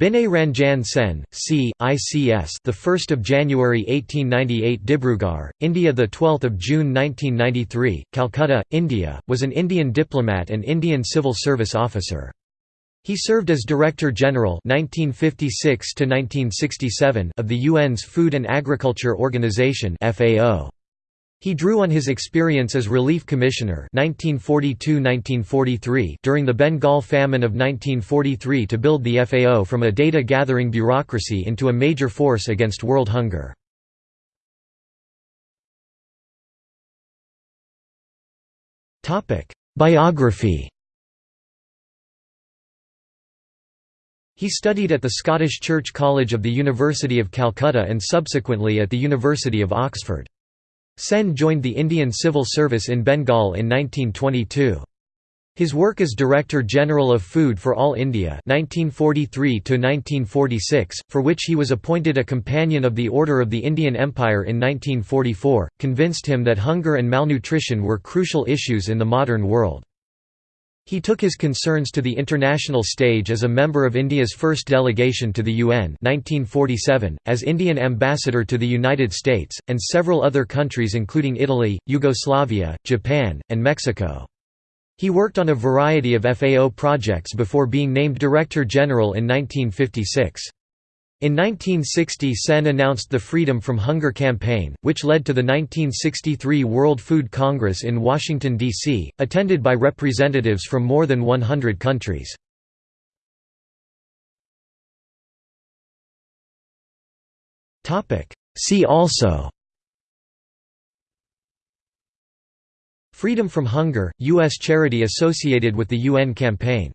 Binay Ranjan Sen, C. ICS, the 1st of January 1898, Dibrugarh, India, the 12th of June 1993, Calcutta, India, was an Indian diplomat and Indian civil service officer. He served as Director General 1956 to 1967 of the UN's Food and Agriculture Organization (FAO). He drew on his experience as Relief Commissioner 1942–1943 during the Bengal famine of 1943 to build the FAO from a data-gathering bureaucracy into a major force against world hunger. Biography He studied at the Scottish Church College of the University of Calcutta and subsequently at the University of Oxford. Sen joined the Indian Civil Service in Bengal in 1922. His work as Director General of Food for All India 1943 for which he was appointed a Companion of the Order of the Indian Empire in 1944, convinced him that hunger and malnutrition were crucial issues in the modern world. He took his concerns to the international stage as a member of India's first delegation to the UN 1947, as Indian ambassador to the United States, and several other countries including Italy, Yugoslavia, Japan, and Mexico. He worked on a variety of FAO projects before being named Director General in 1956. In 1960 Sen announced the Freedom from Hunger campaign, which led to the 1963 World Food Congress in Washington, D.C., attended by representatives from more than 100 countries. See also Freedom from Hunger, U.S. charity associated with the UN campaign